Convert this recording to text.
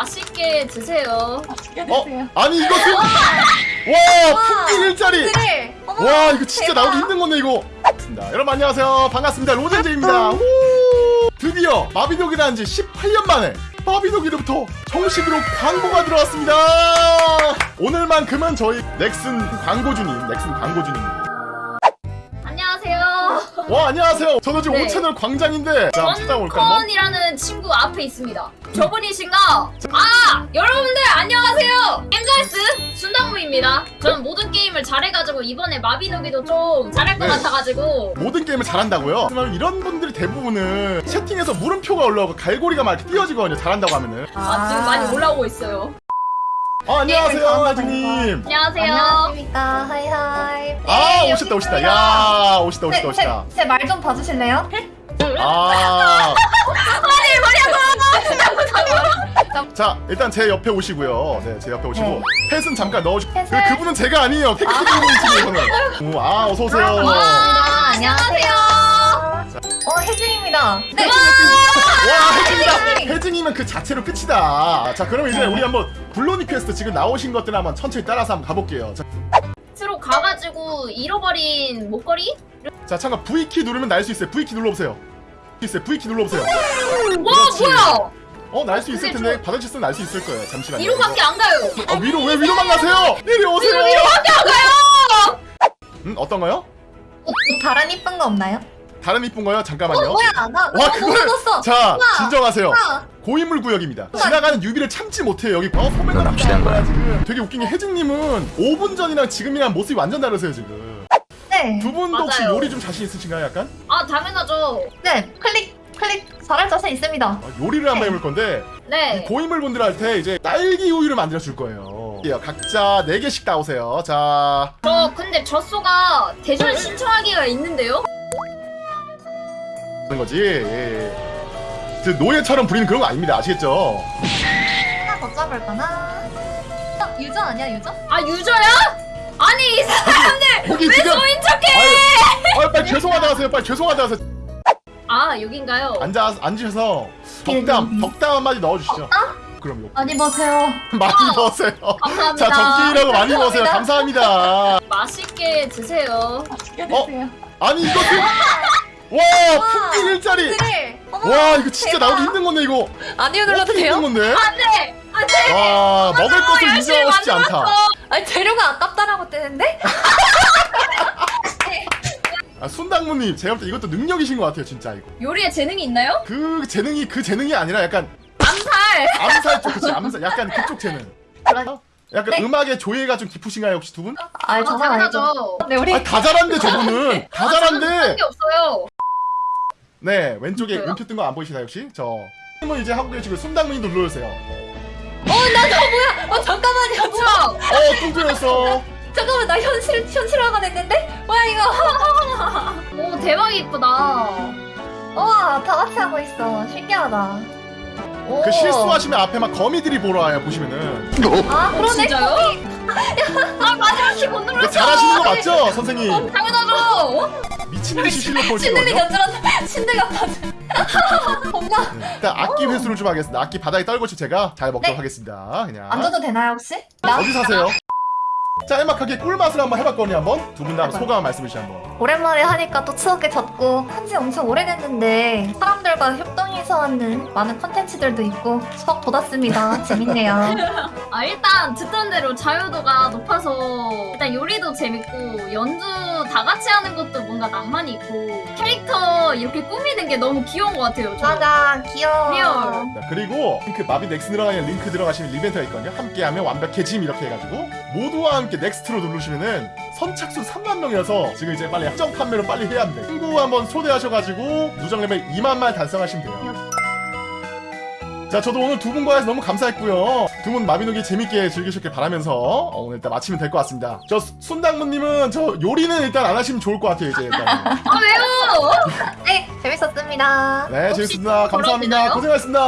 맛있게 드세요. 어? 아니 이것은 와 풍기 일자리. 어머, 와 이거 진짜 대박. 나오기 힘든 건데 이거 반갑습니다. 여러분 안녕하세요 반갑습니다 로젠제입니다 우! 드디어 마비노기를 지 18년 만에 마비노기로부터 정식으로 광고가 들어왔습니다 오늘만큼은 저희 넥슨 광고주님 넥슨 광고주님. 와 안녕하세요 저는 지금 네. 5채널 광장인데 자 찾아볼까 한번 원컨이라는 친구 앞에 있습니다. 저분이신가? 아 여러분들 안녕하세요. 엠자이스 순당무입니다. 저는 모든 게임을 잘해가지고 이번에 마비노기도 좀 잘할 것 네. 같아가지고 모든 게임을 잘한다고요? 그러면 이런 분들이 대부분은 채팅에서 물음표가 올라오고 갈고리가 막 이렇게 띄어지거든요 잘한다고 하면은 아, 지금 많이 올라오고 있어요. 아 안녕하세요 네, 아주님 안녕하세요. 안녕하십니까. 하이하이. 아 네, 오셨다 오셨다. 야 오시다 오시다 오시다 제말 좀 봐주실래요? 아. 자 일단 제 옆에 오시고요. 네, 제 옆에 오시고 펫은 잠깐 넣어주. 그? 그분은 제가 아니에요. 테크닉분이시네요. 저는. 오, 아 어서 오세요. 반갑습니다. 안녕하세요. 어, 혜진입니다. 네. 와 혜진이다. 혜진! 혜진이면 그 자체로 끝이다. 자 그럼 이제 우리 한번 블로니 퀘스트 지금 나오신 것들 한번 천천히 따라서 한번 가볼게요. 자, 스로 가가지고 잃어버린 목걸이? 자 잠깐 V 키 누르면 날 수 있어요. V 키 눌러보세요. 있어요. V 키 눌러보세요. 와. 뭐야? 어 날 수 있을 텐데 받아쳤으면 날수 있을 거예요. 잠시만요. 위로밖에 안 가요. 아 위로 왜 위로만 가세요? 내리 오세요. 위로밖에 안 가요. 음 어떤가요? 뭐 다른 이쁜 거 없나요? 다른 이쁜 거요? 어, 잠깐만요. 뭐야? 나, 와나 그걸 묻었어. 자 우와. 진정하세요. 우와. 고인물 구역입니다. 지나가는 유비를 참지 못해요. 여기 어 소매가 납치된 거야 지금. 되게 웃긴 게 혜진님은 5분 전이랑 지금이랑 모습이 완전 다르세요 지금. 네. 두 분도 혹시 맞아요. 요리 좀 자신 있으신가요? 약간 아 당연하죠. 네. 클릭, 클릭. 잘할 자신 있습니다. 아, 요리를 한번 해볼 건데 네. 고인물 분들한테 이제 딸기 우유를 만들어 줄 거예요. 예, 각자 4 개씩 나오세요. 자 저 근데 젖소가 대전 신청하기가 있는데요? 그런 거지. 예, 예. 그 노예처럼 부리는 그런 거 아닙니다. 아시겠죠? 하나 더 짜볼까나? 어, 유저 아니야, 유저? 아 유저야? 아니 이 사람들 거기 왜 지금 소인 척해? 아유, 아유 빨리 죄송하다 하세요. 빨리 죄송하다 하세요. 아 여긴가요? 앉아 앉으셔서 덕담 덕담 한마디 넣어주시죠. 그럼 요 많이 보세요. 많이 먹으세요. 감사합니다. 자 정기라고 많이 먹으세요. 감사합니다. 감사합니다. 맛있게 드세요. 어? 아니 이것은 와 풍기 일자리. 어머, 와 이거 진짜 대박. 나오기 힘든 건데 이거. 아니요, 눌러도 돼요? 힘든 건데? 안돼 안돼. 와 먹을 것을 인정하고 싶지 않다. 아니, 재료가 아깝다라고 뜨는데? 아, 순당무님 제가 볼 때 이것도 능력이신 것 같아요 진짜 이거. 요리에 재능이 있나요? 그 재능이 그 재능이 아니라 약간 암살. 암살 쪽 그치 암살 약간 그쪽 재능. 약간 네. 음악의 조예가 좀 깊으신가요 혹시 두 분? 아, 아. 당연하죠. 네, 우리 아 다 잘한데 저분은 다 잘한데. 게 없어요. 네 왼쪽에 진짜요? 음표 뜬 거 안 보이시나요 혹시? 저 님은 이제 하고 계시고 순당무님도 눌러주세요. 어 잠깐만요. 뭐야? 어 뚱뚱했어. 잠깐만 나 현실 현실화가 됐는데? 뭐야 이거? 오 대박 이쁘다. 우와 다 같이 하고 있어. 신기하다. 오. 그 실수하시면 앞에 막 거미들이 보러 와요 보시면은. 아 그러네. 진짜요? 아 마지막 키못 그 눌렀어. 맞죠 선생님? 당연하죠. 미친 듯이 실력 신들이 보시거든요. 견줄었다. 신들가 네, 일단 악기 회수를 좀 하겠습니다. 악기 바닥에 떨궈서 제가 잘 먹도록 네. 하겠습니다. 그냥. 앉아도 되나요 혹시? 나 어디 사세요? 짤막하게 꿀맛을 한번 해봤거든요 한번 두 분 다 소감 말씀해 주시죠 한번 오랜만에 하니까 또 추억에 젖고 한지 엄청 오래됐는데 사람들과 협동해서 하는 많은 컨텐츠들도 있고 수업 돋았습니다. 재밌네요. 아 일단 듣던 대로 자유도가 높아서 일단 요리도 재밌고 연주 다 같이 하는 것도 뭔가 낭만이 있고 캐릭터 이렇게 꾸미는 게 너무 귀여운 것 같아요. 저. 맞아 귀여워. real. 자, 그리고 링크 마비 넥스 들어가는 링크 들어가시면 이벤트가 있거든요 함께하면 완벽해짐 이렇게 해가지고 모두와 함께 next로 누르시면은 선착순 3만 명이라서 지금 이제 빨리 한정 판매로 빨리 해야 합니다. 친구 한번 초대하셔가지고 누적 레벨 2만만 달성하시면 돼요. 자 저도 오늘 두 분과 해서 너무 감사했고요. 두 분 마비노기 재밌게 즐기셨길 바라면서 어, 오늘 일단 마치면 될 것 같습니다. 저 순당무님은 저 요리는 일단 안 하시면 좋을 것 같아요 이제 일단. 아 왜요? 네 재밌었습니다. 네 혹시 재밌습니다. 감사합니다? 고생하셨습니다